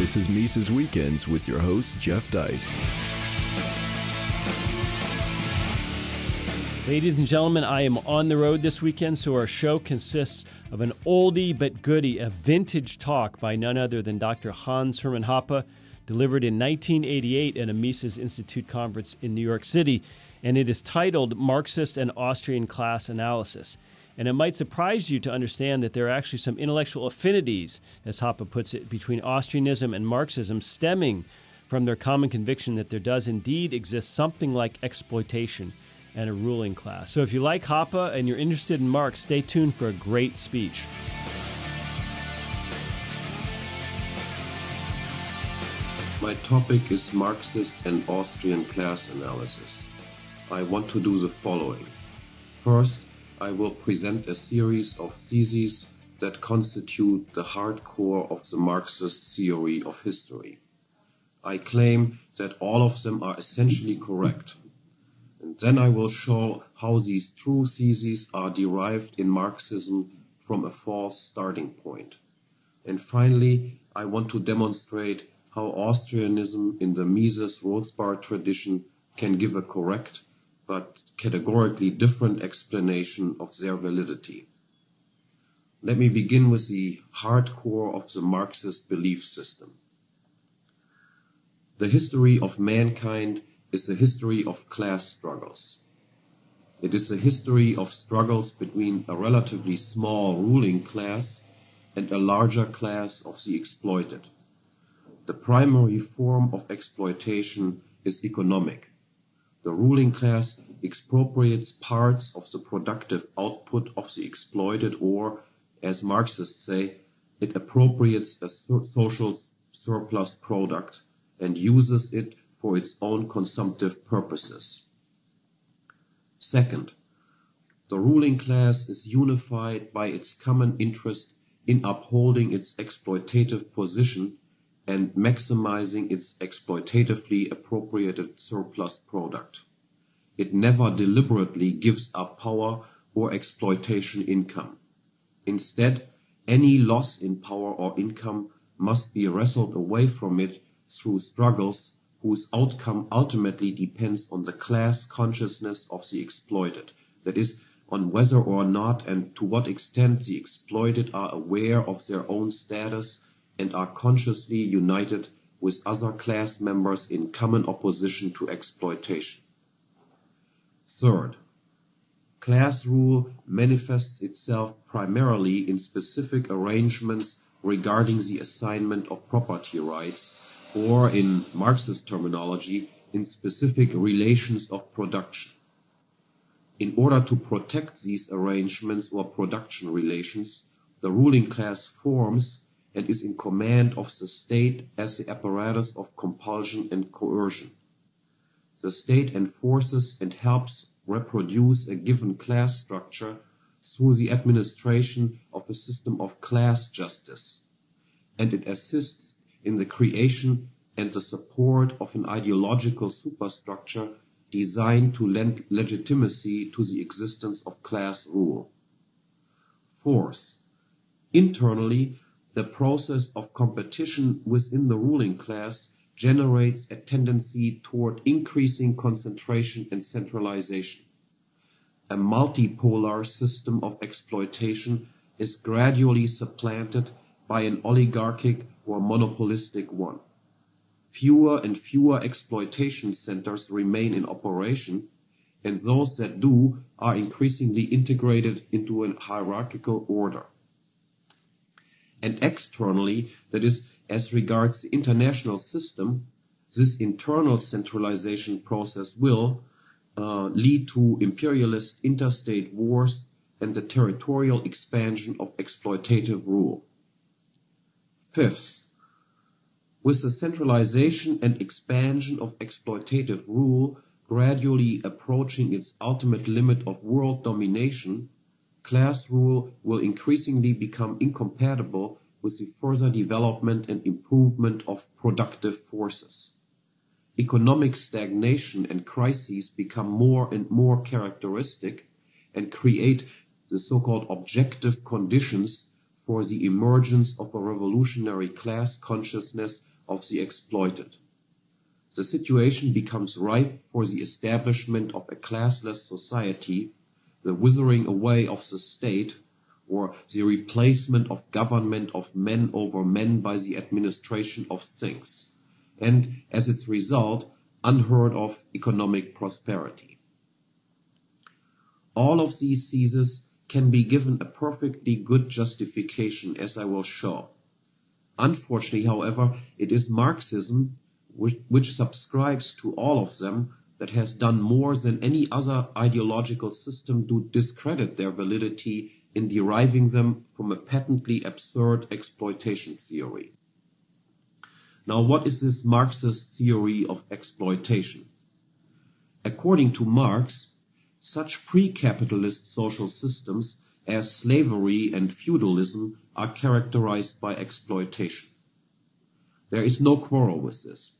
This is Mises Weekends with your host, Jeff Deist. Ladies and gentlemen, I am on the road this weekend, so our show consists of an oldie but goodie, a vintage talk by none other than Dr. Hans Hermann Hoppe, delivered in 1988 at a Mises Institute conference in New York City, and it is titled Marxist and Austrian Class Analysis. And it might surprise you to understand that there are actually some intellectual affinities, as Hoppe puts it, between Austrianism and Marxism stemming from their common conviction that there does indeed exist something like exploitation and a ruling class. So if you like Hoppe and you're interested in Marx, stay tuned for a great speech. My topic is Marxist and Austrian class analysis. I want to do the following. First, I will present a series of theses that constitute the hardcore of the Marxist theory of history. I claim that all of them are essentially correct. And then I will show how these true theses are derived in Marxism from a false starting point. And finally, I want to demonstrate how Austrianism in the Mises Rothbard tradition can give a correct but categorically different explanation of their validity. Let me begin with the hardcore of the Marxist belief system. The history of mankind is the history of class struggles. It is the history of struggles between a relatively small ruling class and a larger class of the exploited. The primary form of exploitation is economic. The ruling class expropriates parts of the productive output of the exploited or, as Marxists say, it appropriates a social surplus product and uses it for its own consumptive purposes. Second, the ruling class is unified by its common interest in upholding its exploitative position and maximizing its exploitatively appropriated surplus product. It never deliberately gives up power or exploitation income. Instead, any loss in power or income must be wrestled away from it through struggles whose outcome ultimately depends on the class consciousness of the exploited, that is, on whether or not and to what extent the exploited are aware of their own status and are consciously united with other class members in common opposition to exploitation. Third, class rule manifests itself primarily in specific arrangements regarding the assignment of property rights, or in Marxist terminology, in specific relations of production. In order to protect these arrangements or production relations, the ruling class forms and is in command of the state as the apparatus of compulsion and coercion. The state enforces and helps reproduce a given class structure through the administration of a system of class justice, and it assists in the creation and the support of an ideological superstructure designed to lend legitimacy to the existence of class rule. Fourth, internally, the process of competition within the ruling class generates a tendency toward increasing concentration and centralization. A multipolar system of exploitation is gradually supplanted by an oligarchic or monopolistic one. Fewer and fewer exploitation centers remain in operation, and those that do are increasingly integrated into a hierarchical order. And externally, that is, as regards the international system, this internal centralization process will uh, lead to imperialist interstate wars and the territorial expansion of exploitative rule. Fifth, with the centralization and expansion of exploitative rule gradually approaching its ultimate limit of world domination, class rule will increasingly become incompatible with the further development and improvement of productive forces. Economic stagnation and crises become more and more characteristic and create the so-called objective conditions for the emergence of a revolutionary class consciousness of the exploited. The situation becomes ripe for the establishment of a classless society, the withering away of the state, or the replacement of government of men over men by the administration of things, and as its result, unheard of economic prosperity. All of these theses can be given a perfectly good justification, as I will show. Unfortunately, however, it is Marxism which, which, subscribes to all of them that has done more than any other ideological system to discredit their validity in deriving them from a patently absurd exploitation theory. Now, what is this Marxist theory of exploitation? According to Marx, such pre-capitalist social systems as slavery and feudalism are characterized by exploitation. There is no quarrel with this,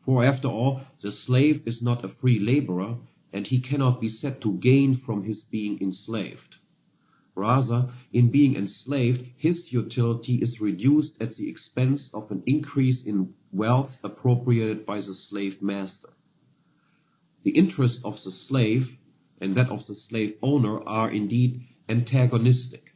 for after all, the slave is not a free laborer, and he cannot be said to gain from his being enslaved. Rather, in being enslaved, his utility is reduced at the expense of an increase in wealth appropriated by the slave master. The interest of the slave and that of the slave owner are indeed antagonistic.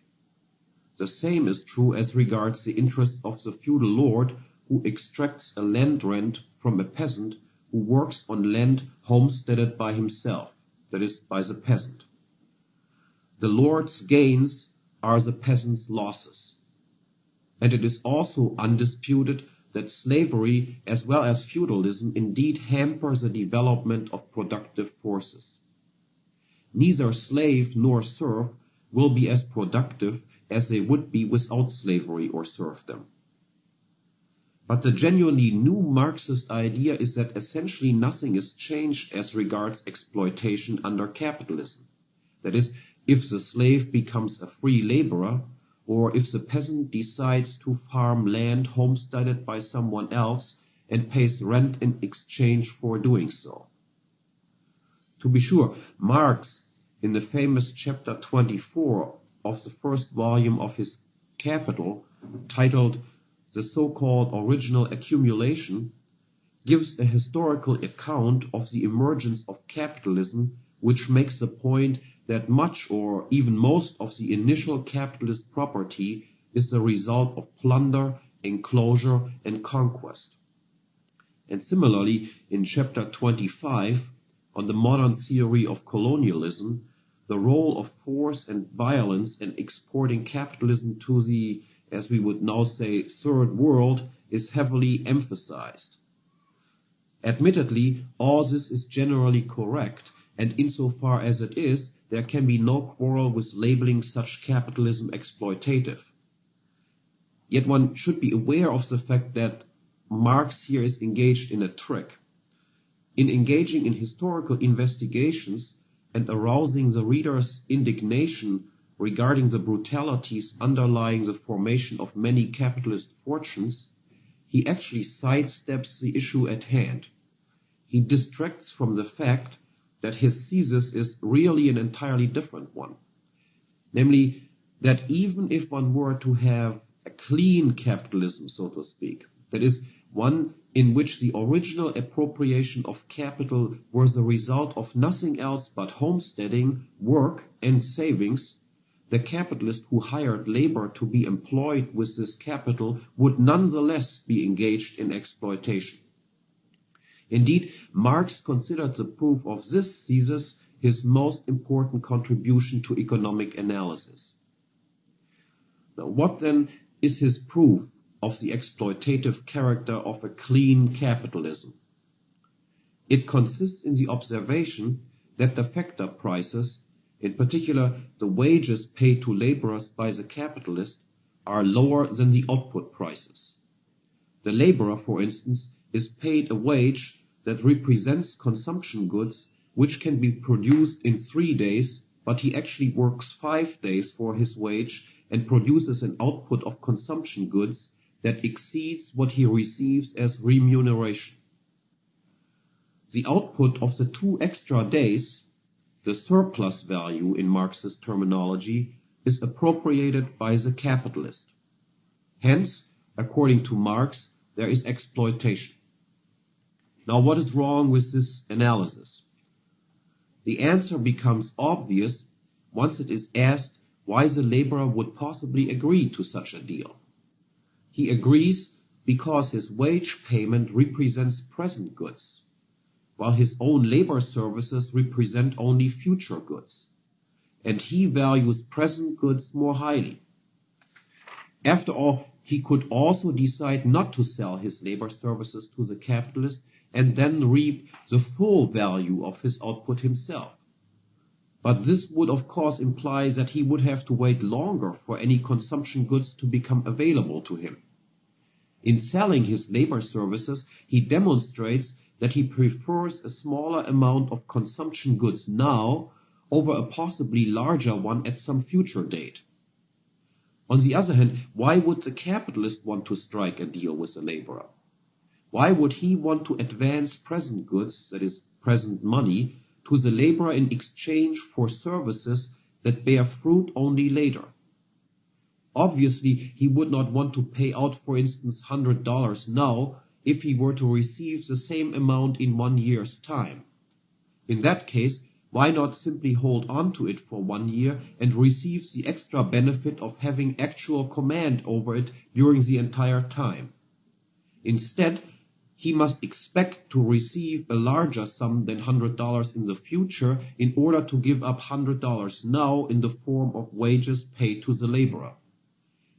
The same is true as regards the interest of the feudal lord who extracts a land rent from a peasant who works on land homesteaded by himself, that is, by the peasant. The lord's gains are the peasant's losses. And it is also undisputed that slavery as well as feudalism indeed hamper the development of productive forces. Neither slave nor serf will be as productive as they would be without slavery or serfdom. But the genuinely new Marxist idea is that essentially nothing is changed as regards exploitation under capitalism. That is, if the slave becomes a free laborer, or if the peasant decides to farm land homesteaded by someone else and pays rent in exchange for doing so. To be sure, Marx, in the famous chapter 24 of the first volume of his Capital, titled The So-called Original Accumulation, gives a historical account of the emergence of capitalism which makes the point that much or even most of the initial capitalist property is the result of plunder, enclosure, and conquest. And similarly, in chapter 25 on the modern theory of colonialism, the role of force and violence in exporting capitalism to the, as we would now say, third world is heavily emphasized. Admittedly, all this is generally correct, and insofar as it is, there can be no quarrel with labeling such capitalism exploitative. Yet one should be aware of the fact that Marx here is engaged in a trick. In engaging in historical investigations and arousing the reader's indignation regarding the brutalities underlying the formation of many capitalist fortunes, he actually sidesteps the issue at hand. He distracts from the fact that his thesis is really an entirely different one. Namely, that even if one were to have a clean capitalism, so to speak, that is, one in which the original appropriation of capital was the result of nothing else but homesteading, work, and savings, the capitalist who hired labor to be employed with this capital would nonetheless be engaged in exploitation. Indeed, Marx considered the proof of this thesis his most important contribution to economic analysis. Now, what then is his proof of the exploitative character of a clean capitalism? It consists in the observation that the factor prices, in particular the wages paid to laborers by the capitalist, are lower than the output prices. The laborer, for instance, is paid a wage that represents consumption goods which can be produced in three days, but he actually works five days for his wage and produces an output of consumption goods that exceeds what he receives as remuneration. The output of the two extra days, the surplus value in Marxist terminology, is appropriated by the capitalist. Hence, according to Marx, there is exploitation. Now, what is wrong with this analysis? The answer becomes obvious once it is asked why the laborer would possibly agree to such a deal. He agrees because his wage payment represents present goods, while his own labor services represent only future goods, and he values present goods more highly. After all, he could also decide not to sell his labor services to the capitalist and then reap the full value of his output himself. But this would of course imply that he would have to wait longer for any consumption goods to become available to him. In selling his labor services, he demonstrates that he prefers a smaller amount of consumption goods now over a possibly larger one at some future date. On the other hand, why would the capitalist want to strike a deal with the laborer? Why would he want to advance present goods, that is, present money, to the laborer in exchange for services that bear fruit only later? Obviously, he would not want to pay out, for instance, $100 now if he were to receive the same amount in one year's time. In that case, why not simply hold on to it for one year and receive the extra benefit of having actual command over it during the entire time? Instead, he must expect to receive a larger sum than $100 in the future in order to give up $100 now in the form of wages paid to the laborer.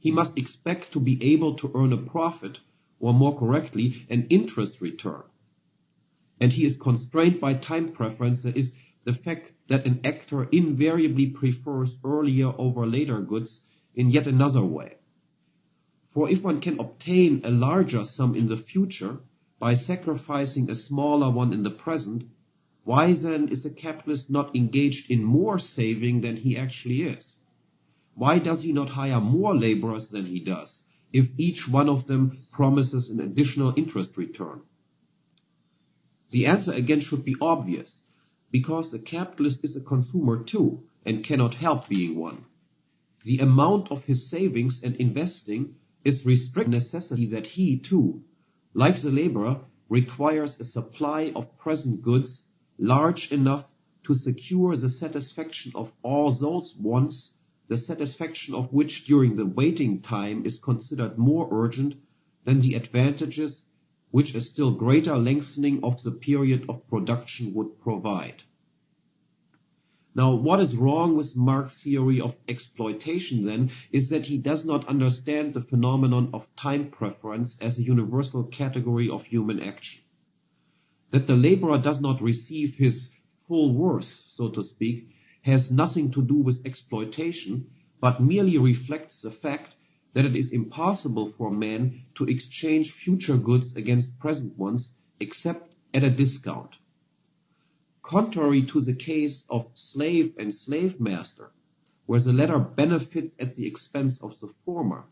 He must expect to be able to earn a profit, or more correctly, an interest return. And he is constrained by time preference, that is, the fact that an actor invariably prefers earlier over later goods in yet another way. For if one can obtain a larger sum in the future by sacrificing a smaller one in the present, why then is a capitalist not engaged in more saving than he actually is? Why does he not hire more laborers than he does, if each one of them promises an additional interest return? The answer again should be obvious because the capitalist is a consumer too and cannot help being one. The amount of his savings and investing is restricted necessity that he too, like the laborer, requires a supply of present goods large enough to secure the satisfaction of all those wants, the satisfaction of which during the waiting time is considered more urgent than the advantages which a still greater lengthening of the period of production would provide. Now, what is wrong with Marx's theory of exploitation then is that he does not understand the phenomenon of time preference as a universal category of human action. That the laborer does not receive his full worth, so to speak, has nothing to do with exploitation, but merely reflects the fact that it is impossible for man to exchange future goods against present ones except at a discount. Contrary to the case of slave and slave master, where the latter benefits at the expense of the former,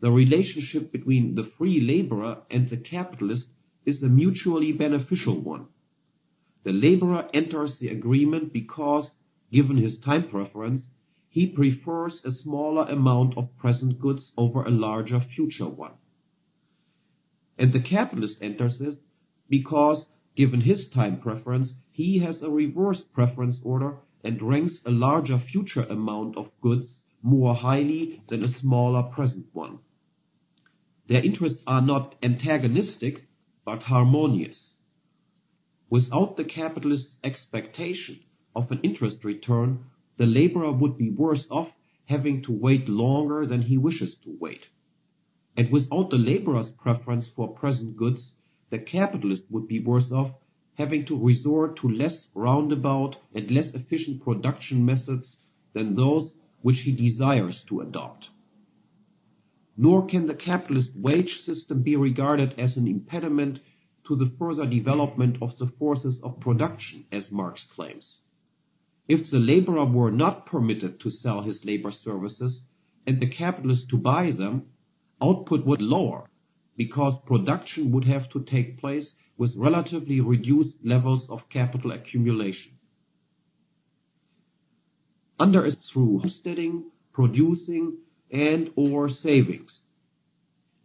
the relationship between the free laborer and the capitalist is a mutually beneficial one. The laborer enters the agreement because, given his time preference, he prefers a smaller amount of present goods over a larger future one. And the capitalist enters it because, given his time preference, he has a reverse preference order and ranks a larger future amount of goods more highly than a smaller present one. Their interests are not antagonistic, but harmonious. Without the capitalist's expectation of an interest return, the laborer would be worse off having to wait longer than he wishes to wait. And without the laborer's preference for present goods, the capitalist would be worse off having to resort to less roundabout and less efficient production methods than those which he desires to adopt. Nor can the capitalist wage system be regarded as an impediment to the further development of the forces of production, as Marx claims. If the laborer were not permitted to sell his labor services and the capitalist to buy them, output would lower because production would have to take place with relatively reduced levels of capital accumulation. Under is through homesteading, producing, and or savings.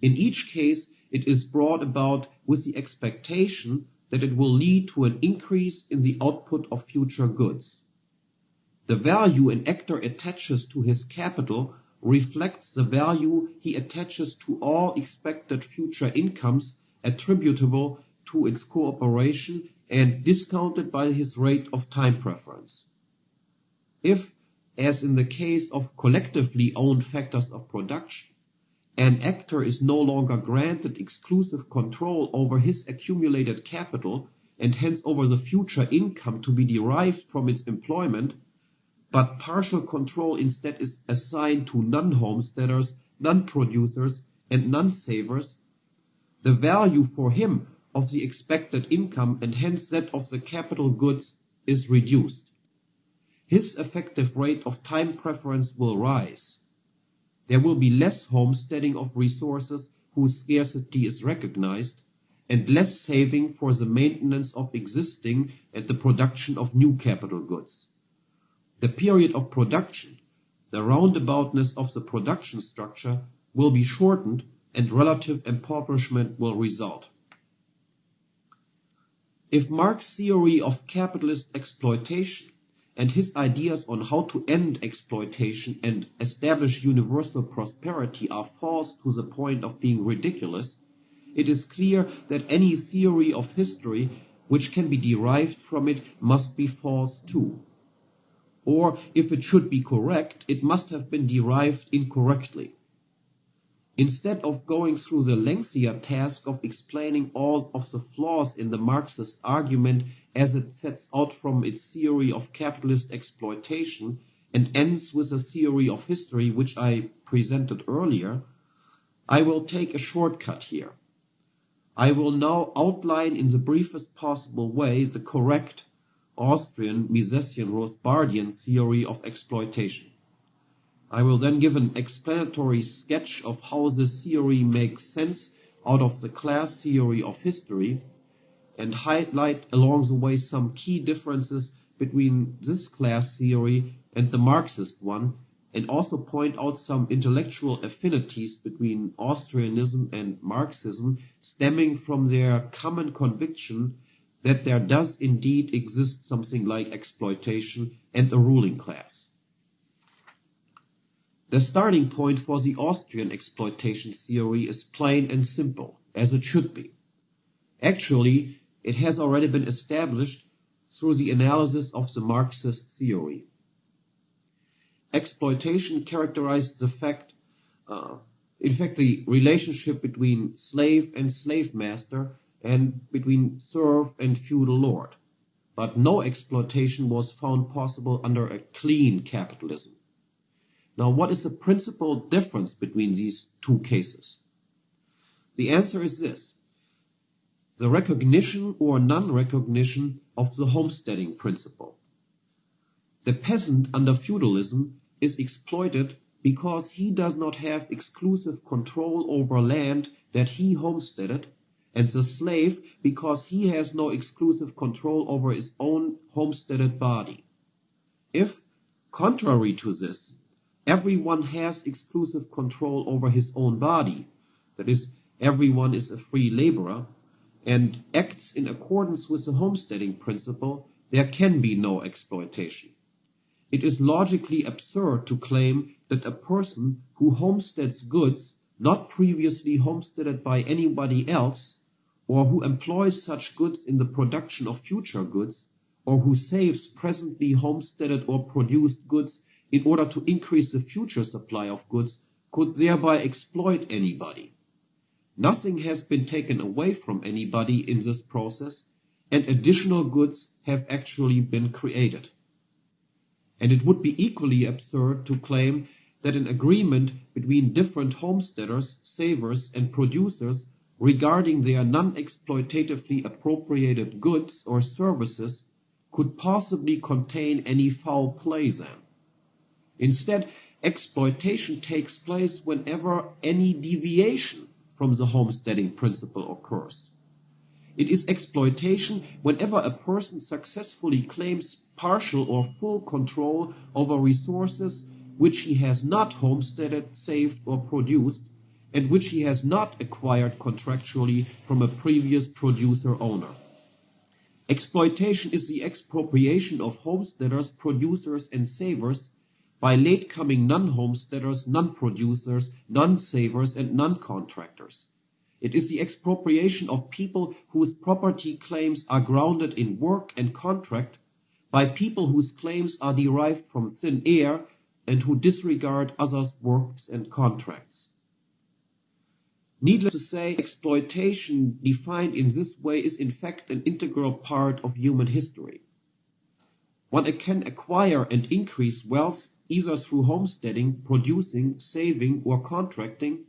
In each case, it is brought about with the expectation that it will lead to an increase in the output of future goods. The value an actor attaches to his capital reflects the value he attaches to all expected future incomes attributable to its cooperation and discounted by his rate of time preference. If, as in the case of collectively owned factors of production, an actor is no longer granted exclusive control over his accumulated capital and hence over the future income to be derived from its employment, but partial control instead is assigned to non-homesteaders, non-producers, and non-savers, the value for him of the expected income and hence that of the capital goods is reduced. His effective rate of time preference will rise. There will be less homesteading of resources whose scarcity is recognized, and less saving for the maintenance of existing and the production of new capital goods. The period of production, the roundaboutness of the production structure, will be shortened and relative impoverishment will result. If Marx's theory of capitalist exploitation and his ideas on how to end exploitation and establish universal prosperity are false to the point of being ridiculous, it is clear that any theory of history which can be derived from it must be false too or if it should be correct, it must have been derived incorrectly. Instead of going through the lengthier task of explaining all of the flaws in the Marxist argument as it sets out from its theory of capitalist exploitation and ends with a theory of history which I presented earlier, I will take a shortcut here. I will now outline in the briefest possible way the correct Austrian Misesian Rothbardian theory of exploitation. I will then give an explanatory sketch of how this theory makes sense out of the class theory of history and highlight along the way some key differences between this class theory and the Marxist one and also point out some intellectual affinities between Austrianism and Marxism stemming from their common conviction that there does indeed exist something like exploitation and a ruling class. The starting point for the Austrian exploitation theory is plain and simple, as it should be. Actually, it has already been established through the analysis of the Marxist theory. Exploitation characterizes the fact, uh, in fact, the relationship between slave and slave master and between serf and feudal lord. But no exploitation was found possible under a clean capitalism. Now, what is the principal difference between these two cases? The answer is this. The recognition or non-recognition of the homesteading principle. The peasant under feudalism is exploited because he does not have exclusive control over land that he homesteaded and the slave because he has no exclusive control over his own homesteaded body. If, contrary to this, everyone has exclusive control over his own body, that is, everyone is a free laborer, and acts in accordance with the homesteading principle, there can be no exploitation. It is logically absurd to claim that a person who homesteads goods not previously homesteaded by anybody else or who employs such goods in the production of future goods, or who saves presently homesteaded or produced goods in order to increase the future supply of goods, could thereby exploit anybody. Nothing has been taken away from anybody in this process, and additional goods have actually been created. And it would be equally absurd to claim that an agreement between different homesteaders, savers, and producers regarding their non-exploitatively appropriated goods or services could possibly contain any foul play then. Instead, exploitation takes place whenever any deviation from the homesteading principle occurs. It is exploitation whenever a person successfully claims partial or full control over resources which he has not homesteaded, saved, or produced, and which he has not acquired contractually from a previous producer owner. Exploitation is the expropriation of homesteaders, producers, and savers by late-coming non-homesteaders, non-producers, non-savers, and non-contractors. It is the expropriation of people whose property claims are grounded in work and contract by people whose claims are derived from thin air and who disregard others' works and contracts. Needless to say, exploitation defined in this way is in fact an integral part of human history. One can acquire and increase wealth either through homesteading, producing, saving, or contracting,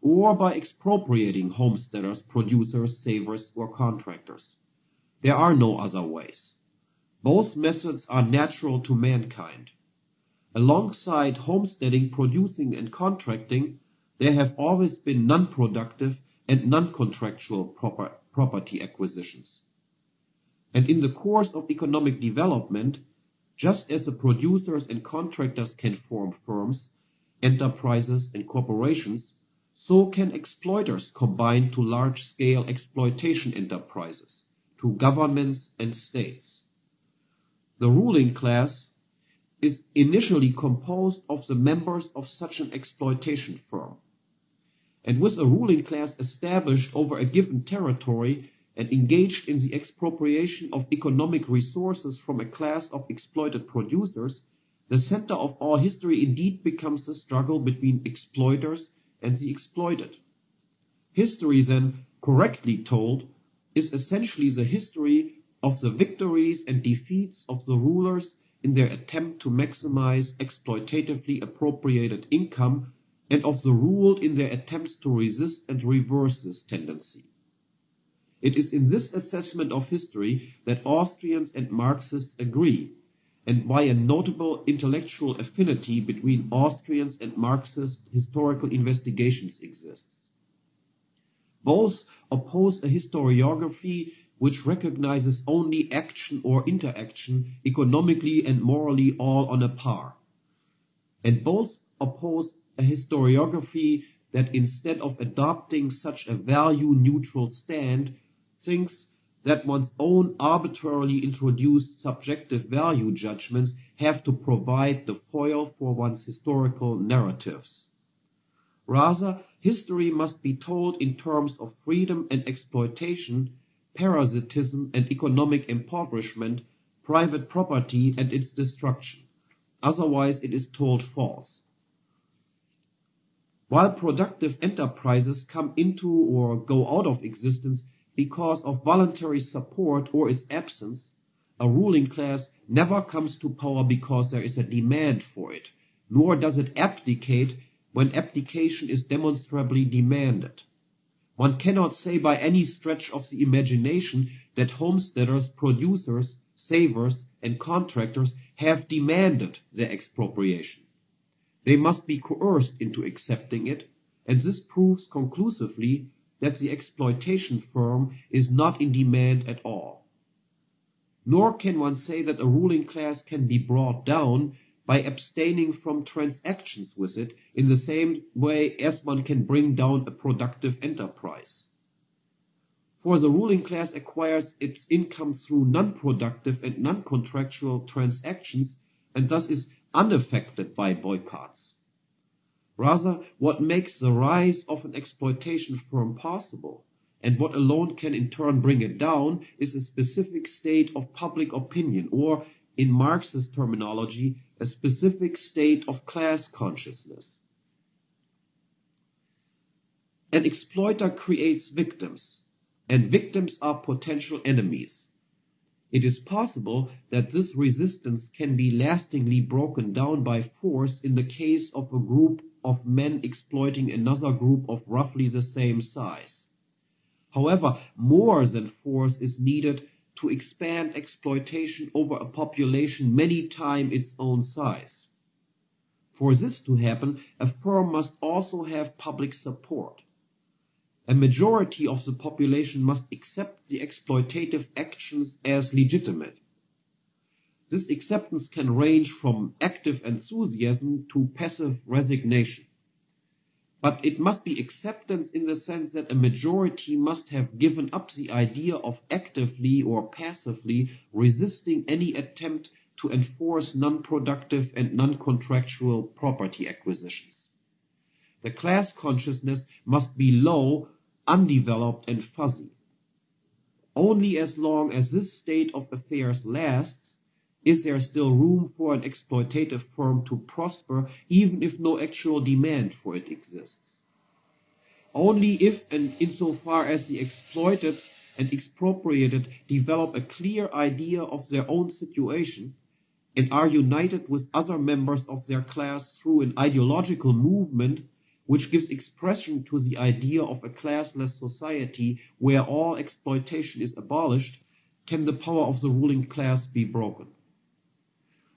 or by expropriating homesteaders, producers, savers, or contractors. There are no other ways. Both methods are natural to mankind. Alongside homesteading, producing, and contracting, there have always been non-productive and non-contractual proper, property acquisitions. And in the course of economic development, just as the producers and contractors can form firms, enterprises, and corporations, so can exploiters combine to large-scale exploitation enterprises, to governments and states. The ruling class is initially composed of the members of such an exploitation firm. And with a ruling class established over a given territory, and engaged in the expropriation of economic resources from a class of exploited producers, the center of all history indeed becomes the struggle between exploiters and the exploited. History then, correctly told, is essentially the history of the victories and defeats of the rulers in their attempt to maximize exploitatively appropriated income and of the ruled in their attempts to resist and reverse this tendency. It is in this assessment of history that Austrians and Marxists agree, and why a notable intellectual affinity between Austrians and Marxist historical investigations exists. Both oppose a historiography which recognizes only action or interaction economically and morally all on a par. And both oppose a historiography that instead of adopting such a value neutral stand thinks that one's own arbitrarily introduced subjective value judgments have to provide the foil for one's historical narratives. Rather, history must be told in terms of freedom and exploitation, parasitism and economic impoverishment, private property and its destruction. Otherwise, it is told false. While productive enterprises come into or go out of existence because of voluntary support or its absence, a ruling class never comes to power because there is a demand for it, nor does it abdicate when abdication is demonstrably demanded. One cannot say by any stretch of the imagination that homesteaders, producers, savers, and contractors have demanded their expropriation. They must be coerced into accepting it, and this proves conclusively that the exploitation firm is not in demand at all. Nor can one say that a ruling class can be brought down by abstaining from transactions with it in the same way as one can bring down a productive enterprise. For the ruling class acquires its income through non-productive and non-contractual transactions and thus is unaffected by boycotts. Rather, what makes the rise of an exploitation firm possible, and what alone can in turn bring it down, is a specific state of public opinion, or, in Marxist terminology, a specific state of class consciousness. An exploiter creates victims, and victims are potential enemies. It is possible that this resistance can be lastingly broken down by force in the case of a group of men exploiting another group of roughly the same size. However, more than force is needed to expand exploitation over a population many times its own size. For this to happen, a firm must also have public support. A majority of the population must accept the exploitative actions as legitimate. This acceptance can range from active enthusiasm to passive resignation. but it must be acceptance in the sense that a majority must have given up the idea of actively or passively resisting any attempt to enforce non-productive and non-contractual property acquisitions. The class consciousness must be low, undeveloped, and fuzzy. Only as long as this state of affairs lasts is there still room for an exploitative firm to prosper even if no actual demand for it exists. Only if and insofar as the exploited and expropriated develop a clear idea of their own situation and are united with other members of their class through an ideological movement which gives expression to the idea of a classless society where all exploitation is abolished, can the power of the ruling class be broken.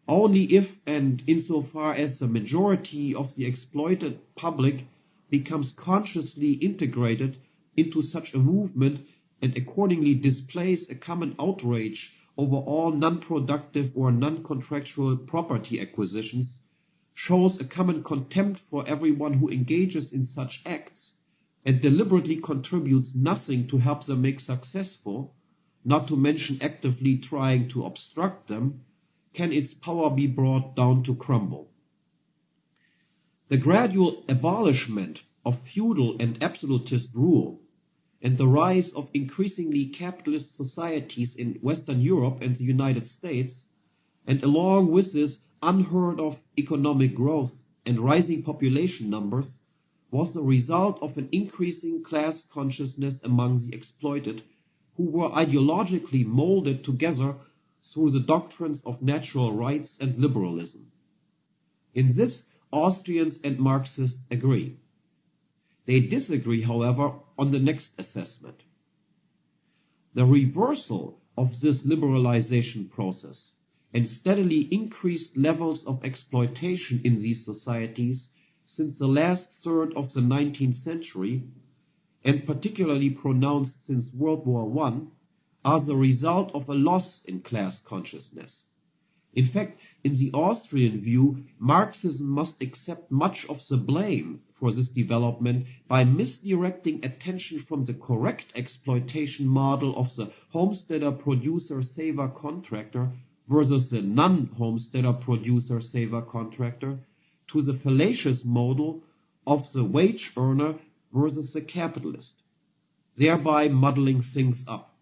Only if and insofar as the majority of the exploited public becomes consciously integrated into such a movement and accordingly displays a common outrage over all non-productive or non-contractual property acquisitions, shows a common contempt for everyone who engages in such acts, and deliberately contributes nothing to help them make successful, not to mention actively trying to obstruct them, can its power be brought down to crumble. The gradual abolishment of feudal and absolutist rule and the rise of increasingly capitalist societies in Western Europe and the United States, and along with this unheard of economic growth and rising population numbers, was the result of an increasing class consciousness among the exploited, who were ideologically molded together through the doctrines of natural rights and liberalism. In this, Austrians and Marxists agree. They disagree, however, on the next assessment. The reversal of this liberalization process and steadily increased levels of exploitation in these societies since the last third of the 19th century, and particularly pronounced since World War I, are the result of a loss in class consciousness. In fact, in the Austrian view, Marxism must accept much of the blame for this development by misdirecting attention from the correct exploitation model of the homesteader producer saver contractor versus the non-homesteader producer saver contractor to the fallacious model of the wage earner versus the capitalist, thereby muddling things up.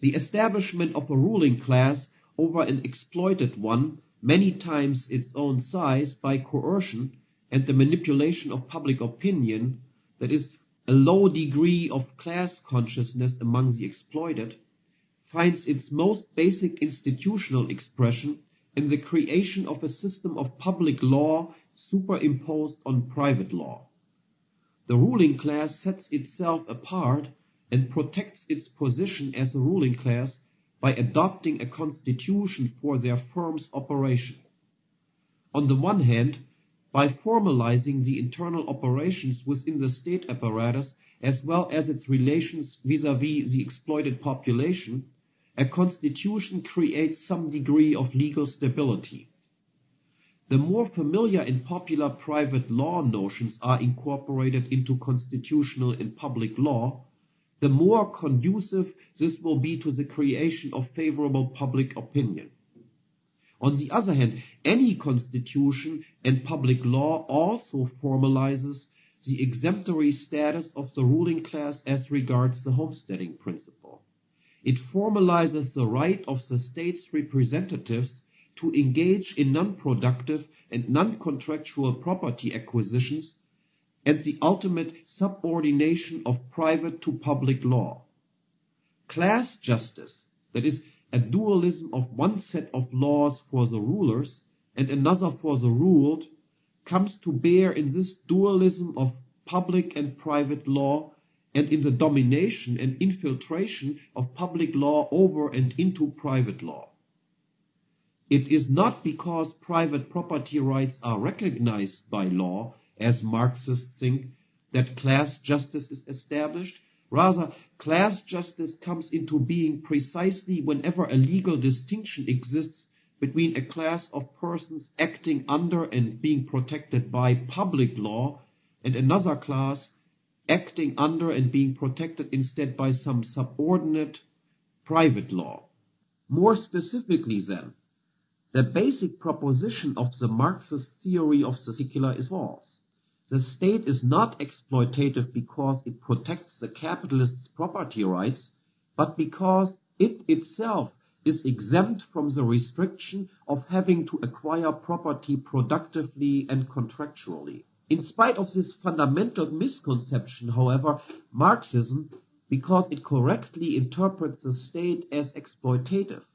The establishment of a ruling class over an exploited one, many times its own size, by coercion and the manipulation of public opinion, that is, a low degree of class consciousness among the exploited, finds its most basic institutional expression in the creation of a system of public law superimposed on private law. The ruling class sets itself apart and protects its position as a ruling class by adopting a constitution for their firm's operation. On the one hand, by formalizing the internal operations within the state apparatus as well as its relations vis-à-vis the exploited population, a constitution creates some degree of legal stability. The more familiar and popular private law notions are incorporated into constitutional and public law, the more conducive this will be to the creation of favorable public opinion. On the other hand, any constitution and public law also formalizes the exemplary status of the ruling class as regards the homesteading principle. It formalizes the right of the state's representatives to engage in non-productive and non-contractual property acquisitions and the ultimate subordination of private to public law. Class justice, that is, a dualism of one set of laws for the rulers and another for the ruled, comes to bear in this dualism of public and private law and in the domination and infiltration of public law over and into private law. It is not because private property rights are recognized by law as Marxists think, that class justice is established. Rather, class justice comes into being precisely whenever a legal distinction exists between a class of persons acting under and being protected by public law and another class acting under and being protected instead by some subordinate private law. More specifically then, the basic proposition of the Marxist theory of the secular is false. The state is not exploitative because it protects the capitalist's property rights, but because it itself is exempt from the restriction of having to acquire property productively and contractually. In spite of this fundamental misconception, however, Marxism, because it correctly interprets the state as exploitative,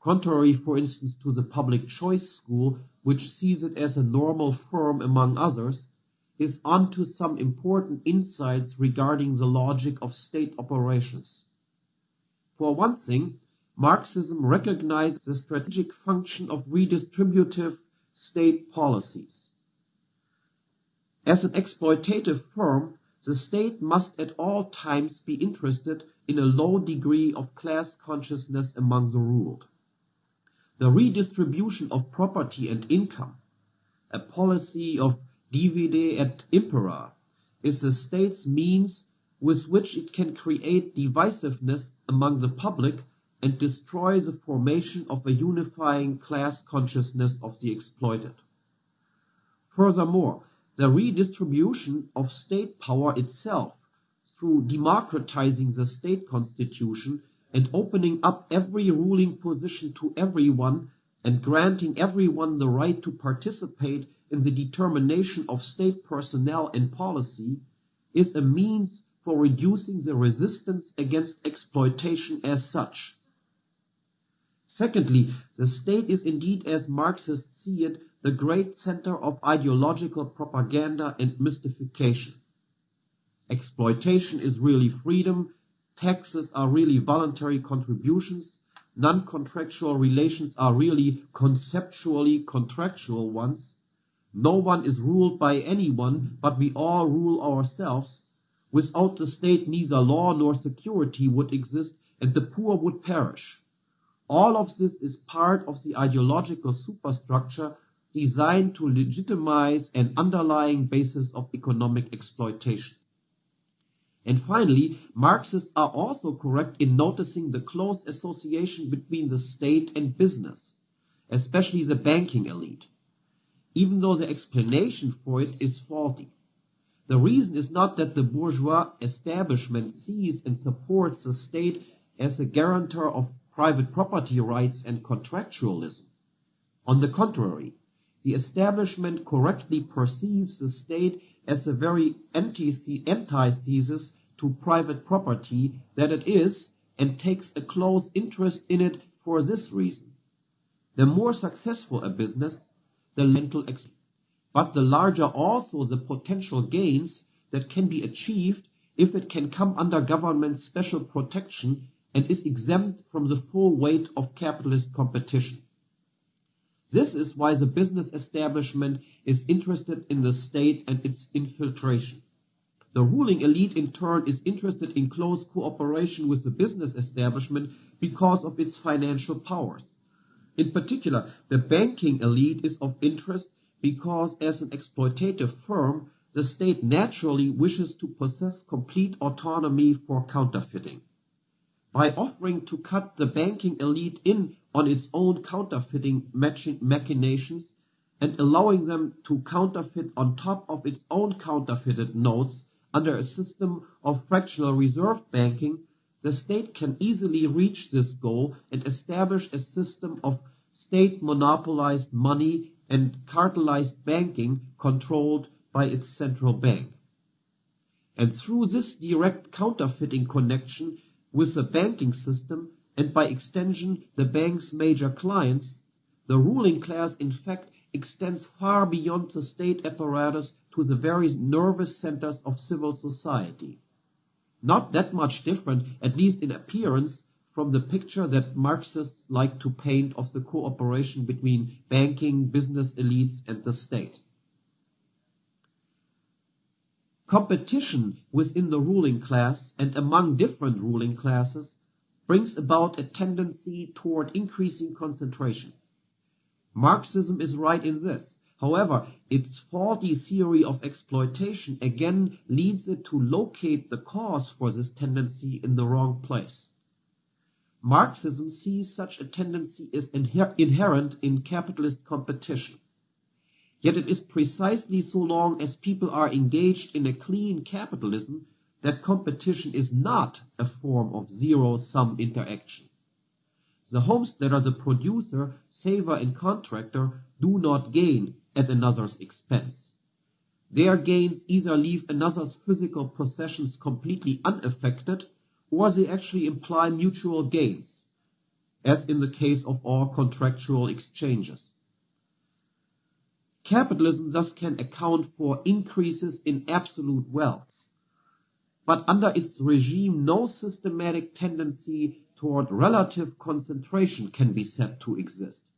contrary, for instance, to the public choice school, which sees it as a normal firm among others, is onto some important insights regarding the logic of state operations. For one thing, Marxism recognizes the strategic function of redistributive state policies. As an exploitative firm, the state must at all times be interested in a low degree of class consciousness among the ruled. The redistribution of property and income, a policy of divide et impera, is the state's means with which it can create divisiveness among the public and destroy the formation of a unifying class consciousness of the exploited. Furthermore, the redistribution of state power itself through democratizing the state constitution and opening up every ruling position to everyone and granting everyone the right to participate in the determination of state personnel and policy is a means for reducing the resistance against exploitation as such. Secondly, the state is indeed, as Marxists see it, the great center of ideological propaganda and mystification. Exploitation is really freedom, taxes are really voluntary contributions, non-contractual relations are really conceptually contractual ones, no one is ruled by anyone, but we all rule ourselves. Without the state, neither law nor security would exist, and the poor would perish. All of this is part of the ideological superstructure designed to legitimize an underlying basis of economic exploitation. And finally, Marxists are also correct in noticing the close association between the state and business, especially the banking elite, even though the explanation for it is faulty. The reason is not that the bourgeois establishment sees and supports the state as the guarantor of private property rights and contractualism. On the contrary, the establishment correctly perceives the state as the very antithesis to private property that it is and takes a close interest in it for this reason. The more successful a business, the mental but the larger also the potential gains that can be achieved if it can come under government special protection and is exempt from the full weight of capitalist competition. This is why the business establishment is interested in the state and its infiltration. The ruling elite in turn is interested in close cooperation with the business establishment because of its financial powers. In particular, the banking elite is of interest because as an exploitative firm, the state naturally wishes to possess complete autonomy for counterfeiting by offering to cut the banking elite in on its own counterfeiting machinations and allowing them to counterfeit on top of its own counterfeited notes under a system of fractional reserve banking, the state can easily reach this goal and establish a system of state monopolized money and cartelized banking controlled by its central bank. And through this direct counterfeiting connection, with the banking system and by extension the bank's major clients, the ruling class in fact extends far beyond the state apparatus to the very nervous centers of civil society. Not that much different, at least in appearance, from the picture that Marxists like to paint of the cooperation between banking, business elites, and the state. Competition within the ruling class and among different ruling classes brings about a tendency toward increasing concentration. Marxism is right in this. However, its faulty theory of exploitation again leads it to locate the cause for this tendency in the wrong place. Marxism sees such a tendency as inher inherent in capitalist competition. Yet it is precisely so long as people are engaged in a clean capitalism that competition is not a form of zero-sum interaction. The homesteader, the producer, saver, and contractor do not gain at another's expense. Their gains either leave another's physical possessions completely unaffected, or they actually imply mutual gains, as in the case of all contractual exchanges. Capitalism thus can account for increases in absolute wealth, but under its regime no systematic tendency toward relative concentration can be said to exist.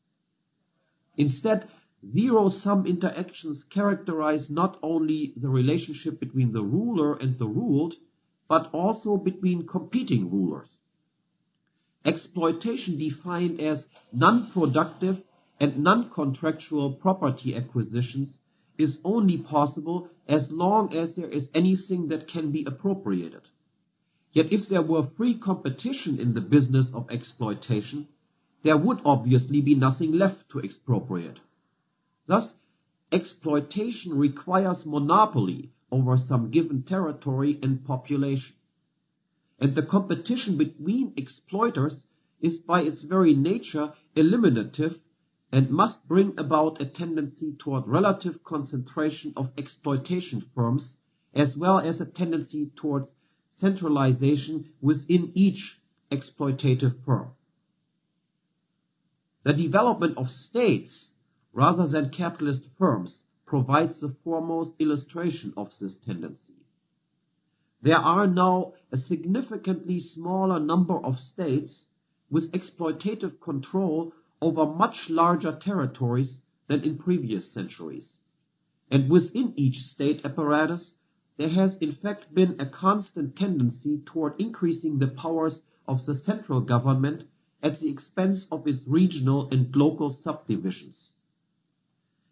Instead, zero-sum interactions characterize not only the relationship between the ruler and the ruled, but also between competing rulers. Exploitation defined as non-productive and non-contractual property acquisitions is only possible as long as there is anything that can be appropriated. Yet if there were free competition in the business of exploitation, there would obviously be nothing left to expropriate. Thus, exploitation requires monopoly over some given territory and population. And the competition between exploiters is by its very nature eliminative and must bring about a tendency toward relative concentration of exploitation firms as well as a tendency towards centralization within each exploitative firm. The development of states rather than capitalist firms provides the foremost illustration of this tendency. There are now a significantly smaller number of states with exploitative control over much larger territories than in previous centuries. And within each state apparatus, there has in fact been a constant tendency toward increasing the powers of the central government at the expense of its regional and local subdivisions.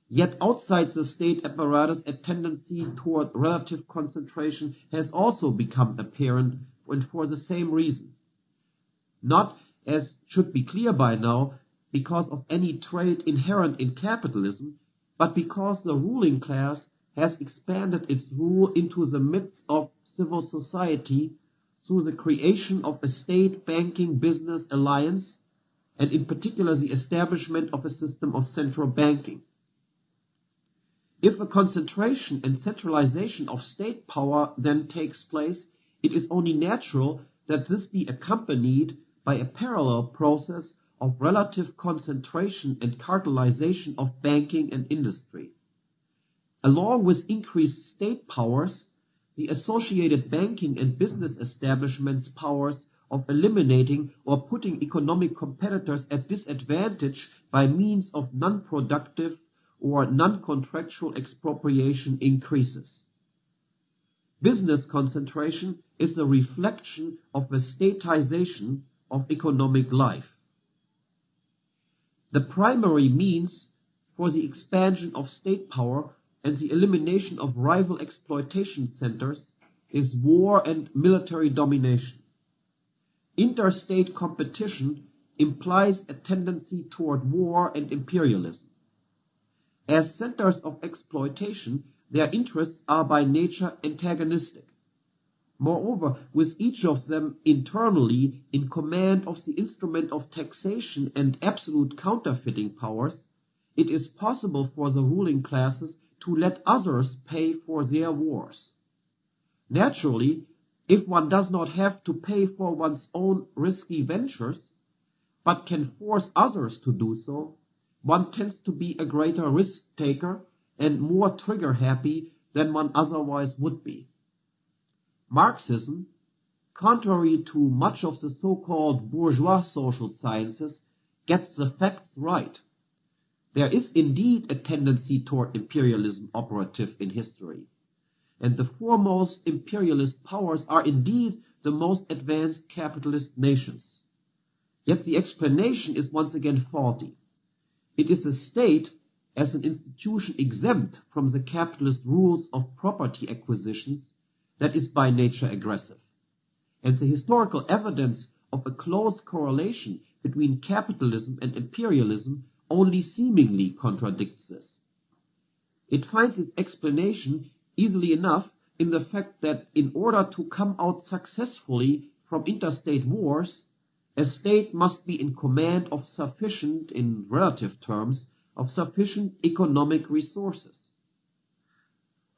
Yet outside the state apparatus, a tendency toward relative concentration has also become apparent and for the same reason. Not, as should be clear by now, because of any trait inherent in capitalism, but because the ruling class has expanded its rule into the midst of civil society through the creation of a state banking business alliance and in particular the establishment of a system of central banking. If a concentration and centralization of state power then takes place, it is only natural that this be accompanied by a parallel process of relative concentration and cartelization of banking and industry. Along with increased state powers, the associated banking and business establishments' powers of eliminating or putting economic competitors at disadvantage by means of non-productive or non-contractual expropriation increases. Business concentration is a reflection of the statization of economic life. The primary means for the expansion of state power and the elimination of rival exploitation centers is war and military domination. Interstate competition implies a tendency toward war and imperialism. As centers of exploitation, their interests are by nature antagonistic. Moreover, with each of them internally in command of the instrument of taxation and absolute counterfeiting powers, it is possible for the ruling classes to let others pay for their wars. Naturally, if one does not have to pay for one's own risky ventures, but can force others to do so, one tends to be a greater risk taker and more trigger happy than one otherwise would be. Marxism, contrary to much of the so-called bourgeois social sciences, gets the facts right. There is indeed a tendency toward imperialism operative in history. And the foremost imperialist powers are indeed the most advanced capitalist nations. Yet the explanation is once again faulty. It is the state as an institution exempt from the capitalist rules of property acquisitions that is by nature aggressive. And the historical evidence of a close correlation between capitalism and imperialism only seemingly contradicts this. It finds its explanation easily enough in the fact that in order to come out successfully from interstate wars, a state must be in command of sufficient, in relative terms, of sufficient economic resources.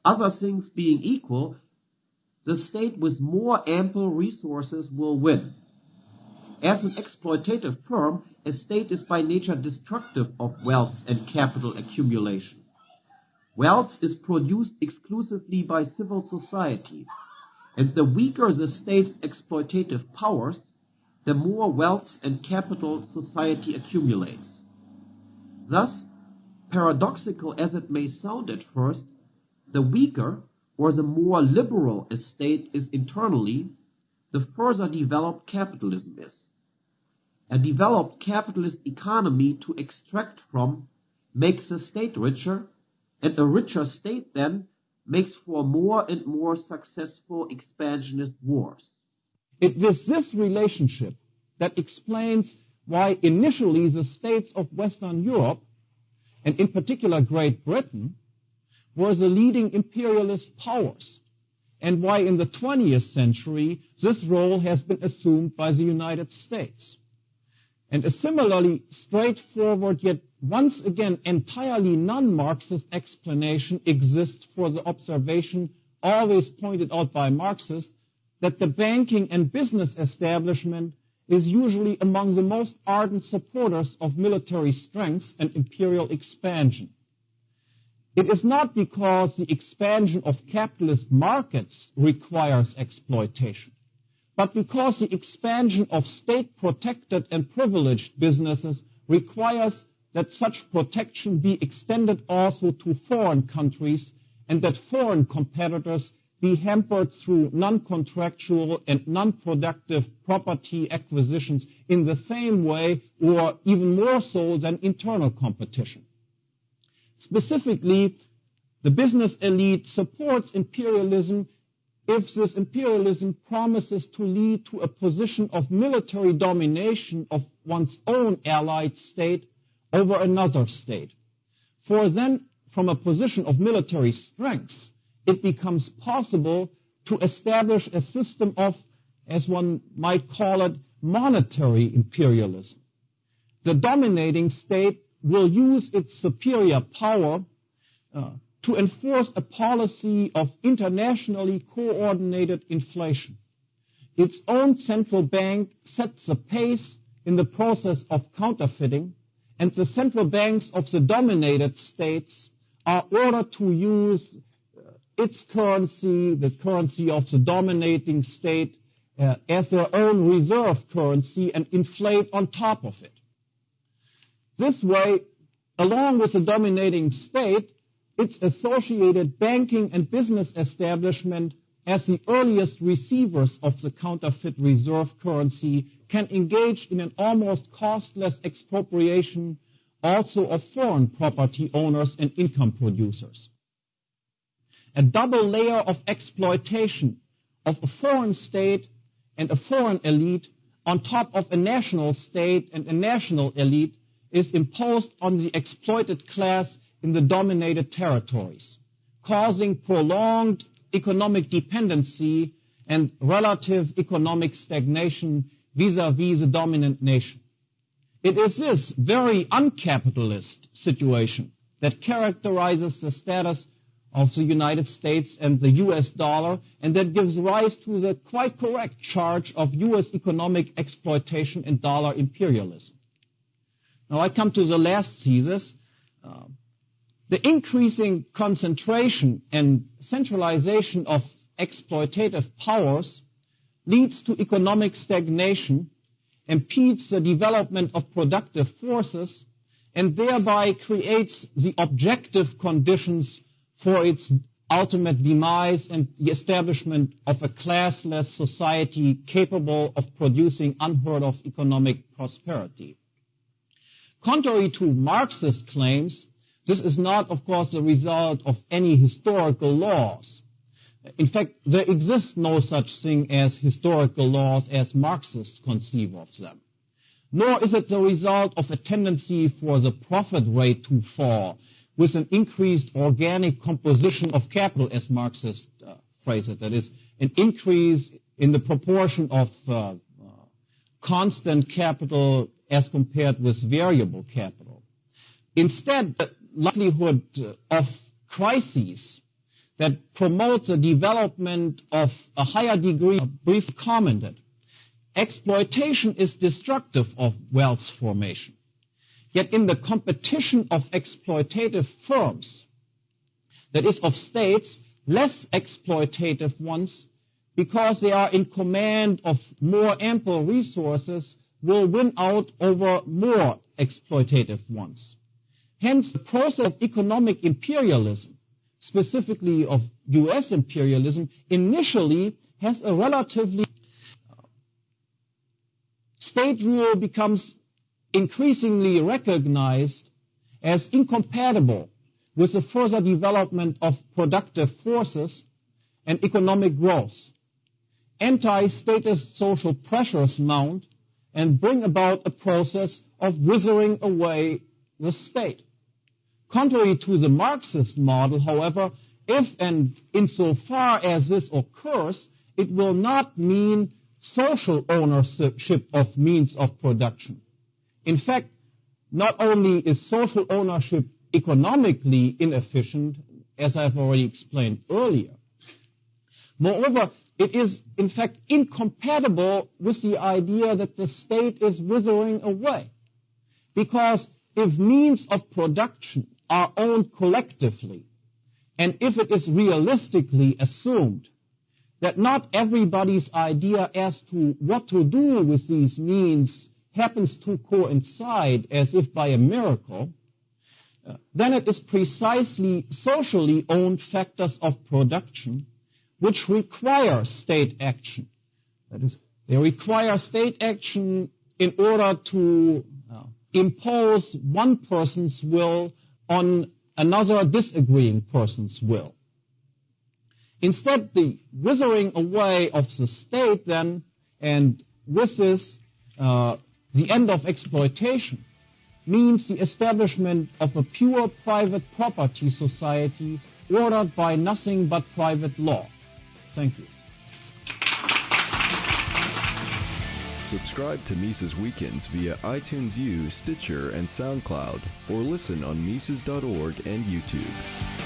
Other things being equal, the state with more ample resources will win. As an exploitative firm, a state is by nature destructive of wealth and capital accumulation. Wealth is produced exclusively by civil society, and the weaker the state's exploitative powers, the more wealth and capital society accumulates. Thus, paradoxical as it may sound at first, the weaker or the more liberal a state is internally, the further developed capitalism is. A developed capitalist economy to extract from makes the state richer, and a richer state then makes for more and more successful expansionist wars. It is this relationship that explains why initially the states of Western Europe, and in particular Great Britain, were the leading imperialist powers, and why in the 20th century this role has been assumed by the United States. And a similarly straightforward yet once again entirely non-Marxist explanation exists for the observation always pointed out by Marxists that the banking and business establishment is usually among the most ardent supporters of military strength and imperial expansion. It is not because the expansion of capitalist markets requires exploitation, but because the expansion of state protected and privileged businesses requires that such protection be extended also to foreign countries and that foreign competitors be hampered through non-contractual and non-productive property acquisitions in the same way or even more so than internal competition. Specifically, the business elite supports imperialism if this imperialism promises to lead to a position of military domination of one's own allied state over another state. For then, from a position of military strength, it becomes possible to establish a system of, as one might call it, monetary imperialism. The dominating state will use its superior power uh, to enforce a policy of internationally coordinated inflation. Its own central bank sets the pace in the process of counterfeiting, and the central banks of the dominated states are ordered to use its currency, the currency of the dominating state, uh, as their own reserve currency and inflate on top of it. This way, along with the dominating state, its associated banking and business establishment as the earliest receivers of the counterfeit reserve currency can engage in an almost costless expropriation also of foreign property owners and income producers. A double layer of exploitation of a foreign state and a foreign elite on top of a national state and a national elite is imposed on the exploited class in the dominated territories, causing prolonged economic dependency and relative economic stagnation vis-à-vis the dominant nation. It is this very uncapitalist situation that characterizes the status of the United States and the US dollar, and that gives rise to the quite correct charge of US economic exploitation and dollar imperialism. Now I come to the last thesis. Uh, the increasing concentration and centralization of exploitative powers leads to economic stagnation, impedes the development of productive forces, and thereby creates the objective conditions for its ultimate demise and the establishment of a classless society capable of producing unheard of economic prosperity. Contrary to Marxist claims, this is not, of course, the result of any historical laws. In fact, there exists no such thing as historical laws as Marxists conceive of them. Nor is it the result of a tendency for the profit rate to fall with an increased organic composition of capital, as Marxists uh, phrase it. That is, an increase in the proportion of uh, uh, constant capital as compared with variable capital. Instead, the likelihood uh, of crises that promotes the development of a higher degree of brief commented. Exploitation is destructive of wealth formation. Yet in the competition of exploitative firms, that is of states, less exploitative ones, because they are in command of more ample resources, will win out over more exploitative ones. Hence, the process of economic imperialism specifically of US imperialism, initially has a relatively state rule becomes increasingly recognized as incompatible with the further development of productive forces and economic growth. Anti-statist social pressures mount and bring about a process of withering away the state. Contrary to the Marxist model, however, if and insofar as this occurs, it will not mean social ownership of means of production. In fact, not only is social ownership economically inefficient, as I've already explained earlier, moreover, it is in fact incompatible with the idea that the state is withering away. Because if means of production are owned collectively, and if it is realistically assumed that not everybody's idea as to what to do with these means happens to coincide as if by a miracle, then it is precisely socially owned factors of production which require state action. That is, they require state action in order to uh, impose one person's will on another disagreeing person's will. Instead, the withering away of the state then, and with this, uh, the end of exploitation, means the establishment of a pure private property society ordered by nothing but private law. Thank you. Subscribe to Mises Weekends via iTunes U, Stitcher, and SoundCloud, or listen on Mises.org and YouTube.